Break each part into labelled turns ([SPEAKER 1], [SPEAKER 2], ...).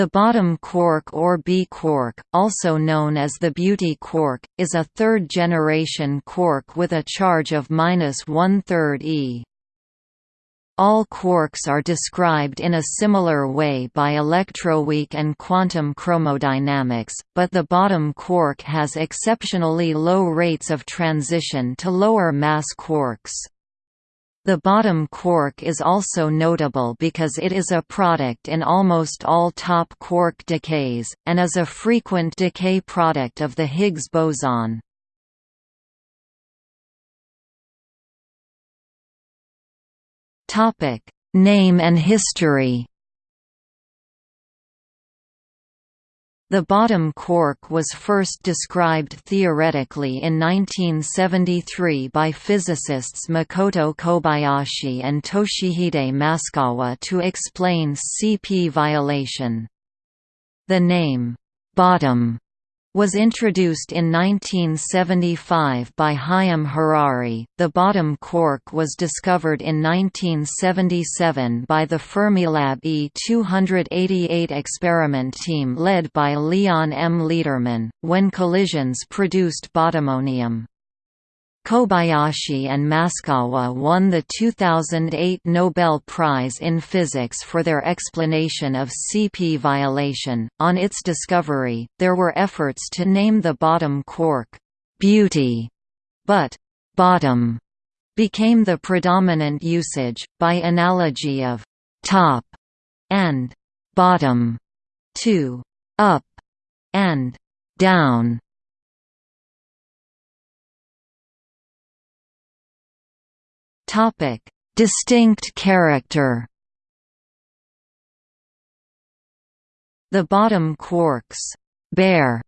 [SPEAKER 1] The bottom quark or B quark, also known as the beauty quark, is a third-generation quark with a charge of minus one-third e. All quarks are described in a similar way by electroweak and quantum chromodynamics, but the bottom quark has exceptionally low rates of transition to lower mass quarks. The bottom quark is also notable because it is a product in almost all top quark decays, and is a frequent decay product of the Higgs boson. Name and history The bottom quark was first described theoretically in 1973 by physicists Makoto Kobayashi and Toshihide Maskawa to explain CP violation. The name, bottom, was introduced in 1975 by Haim Harari. The bottom quark was discovered in 1977 by the Fermilab E288 experiment team led by Leon M. Lederman, when collisions produced bottomonium. Kobayashi and Maskawa won the 2008 Nobel Prize in Physics for their explanation of CP violation. On its discovery, there were efforts to name the bottom quark beauty, but bottom became the predominant usage, by analogy of top and bottom to up and down.
[SPEAKER 2] Topic: Distinct character.
[SPEAKER 1] The bottom quark's bare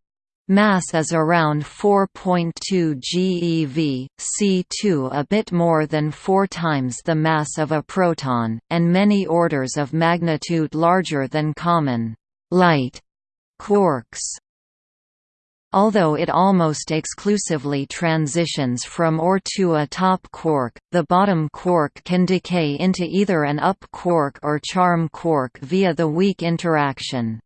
[SPEAKER 1] mass is around 4.2 GeV, C2 a bit more than four times the mass of a proton, and many orders of magnitude larger than common light quarks. Although it almost exclusively transitions from or to a top quark, the bottom quark can decay into either an up quark or charm quark via the weak interaction.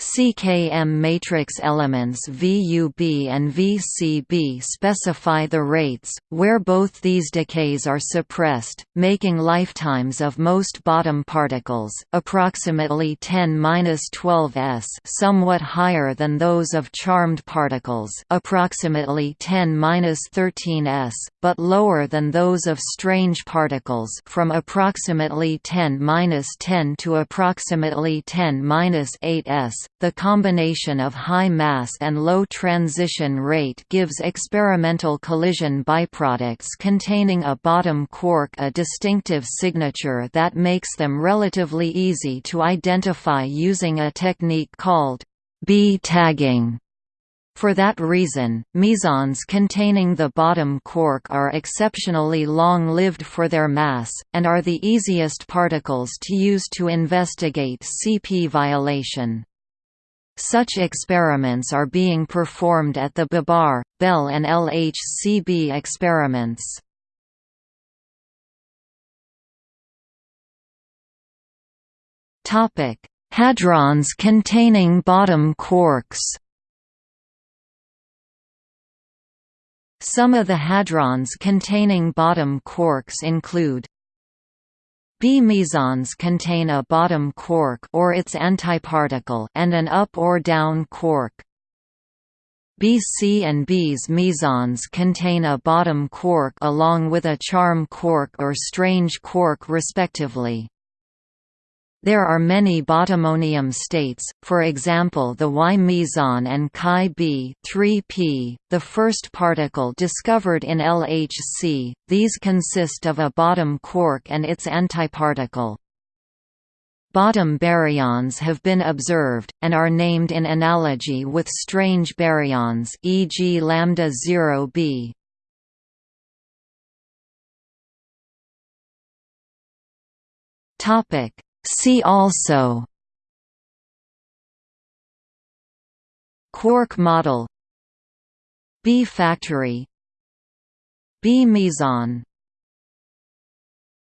[SPEAKER 1] CKM matrix elements VUB and VCB specify the rates, where both these decays are suppressed, making lifetimes of most bottom particles approximately 10-12 s somewhat higher than those of charmed particles approximately 10-13 s, but lower than those of strange particles from approximately 10-10 to approximately 10-8 s the combination of high mass and low transition rate gives experimental collision byproducts containing a bottom quark a distinctive signature that makes them relatively easy to identify using a technique called B tagging. For that reason, mesons containing the bottom quark are exceptionally long-lived for their mass, and are the easiest particles to use to investigate CP violation. Such experiments are being performed at the Babar, Belle and LHCb experiments. Hadrons containing bottom quarks Some of the hadrons containing bottom quarks include B mesons contain a bottom quark or its antiparticle and an up or down quark. BC and B's mesons contain a bottom quark along with a charm quark or strange quark respectively. There are many bottomonium states, for example the Y meson and Chi b 3p, the first particle discovered in LHC, these consist of a bottom quark and its antiparticle. Bottom baryons have been observed, and are named in analogy with strange baryons e.g. lambda 0b.
[SPEAKER 2] Topic See also
[SPEAKER 1] Quark model B factory B meson